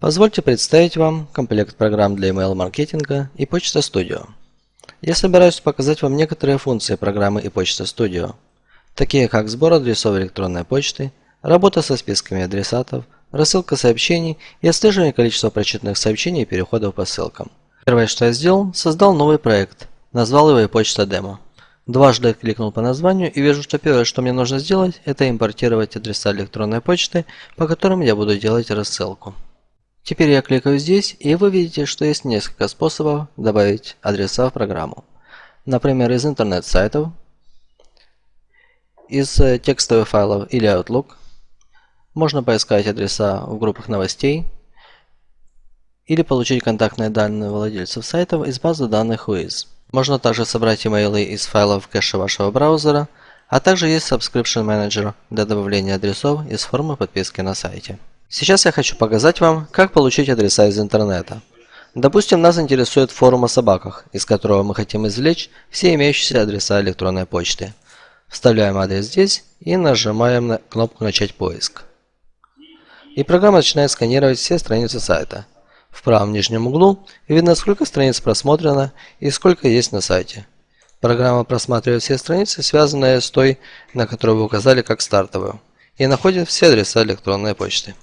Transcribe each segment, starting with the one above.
Позвольте представить вам комплект программ для email-маркетинга и Почта Studio. Я собираюсь показать вам некоторые функции программы и Почта Studio, такие как сбор адресов электронной почты, работа со списками адресатов, рассылка сообщений и отслеживание количества прочитанных сообщений и переходов по ссылкам. Первое, что я сделал, создал новый проект, назвал его почта демо. Дважды кликнул по названию и вижу, что первое, что мне нужно сделать, это импортировать адреса электронной почты, по которым я буду делать рассылку. Теперь я кликаю здесь, и вы видите, что есть несколько способов добавить адреса в программу. Например, из интернет-сайтов, из э, текстовых файлов или Outlook. Можно поискать адреса в группах новостей или получить контактные данные владельцев сайтов из базы данных Wiz. Можно также собрать имейлы из файлов кэша вашего браузера, а также есть Subscription Manager для добавления адресов из формы подписки на сайте. Сейчас я хочу показать вам, как получить адреса из интернета. Допустим, нас интересует форум о собаках, из которого мы хотим извлечь все имеющиеся адреса электронной почты. Вставляем адрес здесь и нажимаем на кнопку «Начать поиск». И программа начинает сканировать все страницы сайта. В правом нижнем углу видно, сколько страниц просмотрено и сколько есть на сайте. Программа просматривает все страницы, связанные с той, на которую вы указали как стартовую, и находит все адреса электронной почты.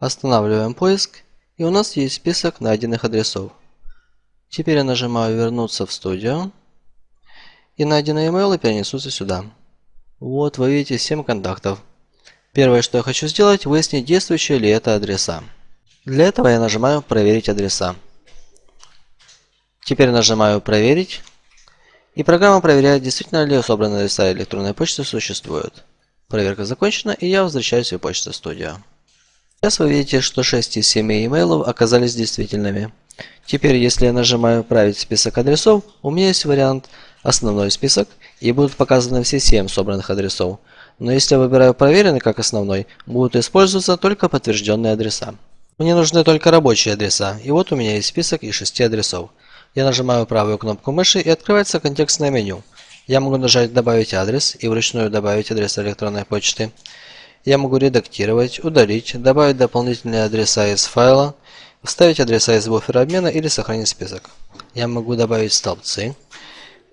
Останавливаем поиск, и у нас есть список найденных адресов. Теперь я нажимаю «Вернуться в студию», и найденные имейлы перенесутся сюда. Вот вы видите 7 контактов. Первое, что я хочу сделать, выяснить, действующие ли это адреса. Для этого я нажимаю «Проверить адреса». Теперь нажимаю «Проверить», и программа проверяет, действительно ли собранные адреса электронной почты существуют. Проверка закончена, и я возвращаюсь в почту студию. Сейчас вы видите, что 6 из 7 имейлов оказались действительными. Теперь, если я нажимаю «Править список адресов», у меня есть вариант «Основной список» и будут показаны все 7 собранных адресов. Но если я выбираю «Проверенный» как основной, будут использоваться только подтвержденные адреса. Мне нужны только рабочие адреса, и вот у меня есть список из 6 адресов. Я нажимаю правую кнопку мыши и открывается контекстное меню. Я могу нажать «Добавить адрес» и вручную добавить адрес электронной почты. Я могу редактировать, удалить, добавить дополнительные адреса из файла, вставить адреса из буфера обмена или сохранить список. Я могу добавить столбцы,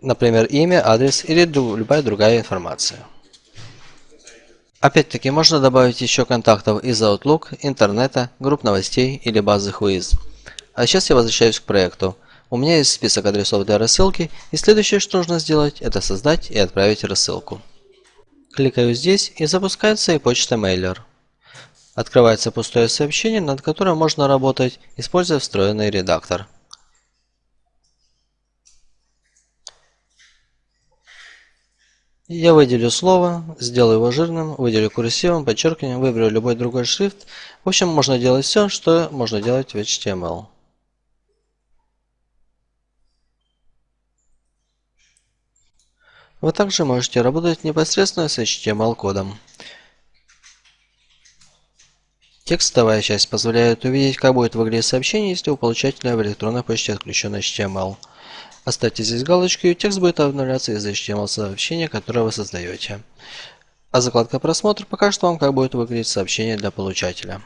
например, имя, адрес или любая другая информация. Опять-таки можно добавить еще контактов из Outlook, интернета, групп новостей или базы Whois. А сейчас я возвращаюсь к проекту. У меня есть список адресов для рассылки, и следующее, что нужно сделать, это создать и отправить рассылку. Кликаю здесь и запускается и почта Mailer. Открывается пустое сообщение, над которым можно работать, используя встроенный редактор. Я выделю слово, сделаю его жирным, выделю курсивом, подчеркиванием, выберу любой другой шрифт. В общем, можно делать все, что можно делать в HTML. Вы также можете работать непосредственно с HTML-кодом. Текстовая часть позволяет увидеть, как будет выглядеть сообщение, если у получателя в электронной почте отключен HTML. Оставьте здесь галочку, и текст будет обновляться из HTML сообщения, которое вы создаете. А закладка просмотр покажет вам, как будет выглядеть сообщение для получателя.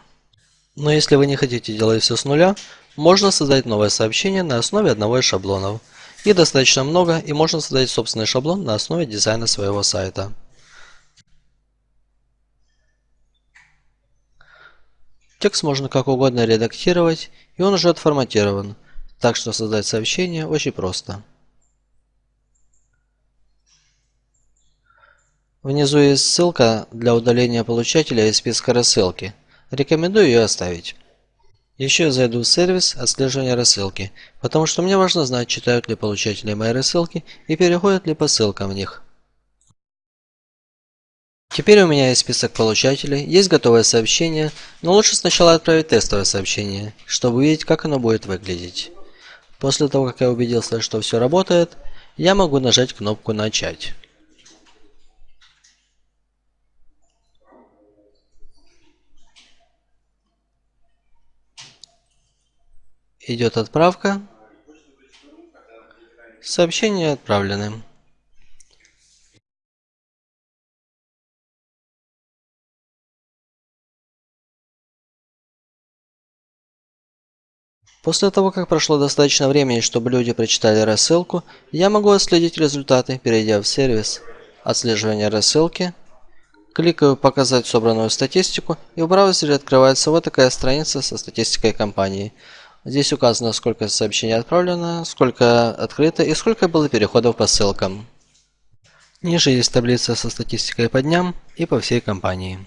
Но если вы не хотите делать все с нуля, можно создать новое сообщение на основе одного из шаблонов. Их достаточно много, и можно создать собственный шаблон на основе дизайна своего сайта. Текст можно как угодно редактировать, и он уже отформатирован, так что создать сообщение очень просто. Внизу есть ссылка для удаления получателя из списка рассылки. Рекомендую ее оставить. Еще зайду в сервис отслеживания рассылки, потому что мне важно знать, читают ли получатели мои рассылки и переходят ли по ссылкам в них. Теперь у меня есть список получателей, есть готовое сообщение, но лучше сначала отправить тестовое сообщение, чтобы увидеть, как оно будет выглядеть. После того, как я убедился, что все работает, я могу нажать кнопку «Начать». Идет отправка. Сообщение отправлены. После того, как прошло достаточно времени, чтобы люди прочитали рассылку, я могу отследить результаты, перейдя в сервис «Отслеживание рассылки». Кликаю «Показать собранную статистику» и в браузере открывается вот такая страница со статистикой компании. Здесь указано, сколько сообщений отправлено, сколько открыто и сколько было переходов по ссылкам. Ниже есть таблица со статистикой по дням и по всей компании.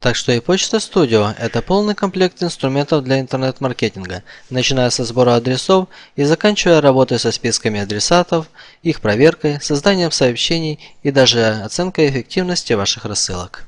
Так что и Почта Studio – это полный комплект инструментов для интернет-маркетинга, начиная со сбора адресов и заканчивая работой со списками адресатов, их проверкой, созданием сообщений и даже оценкой эффективности ваших рассылок.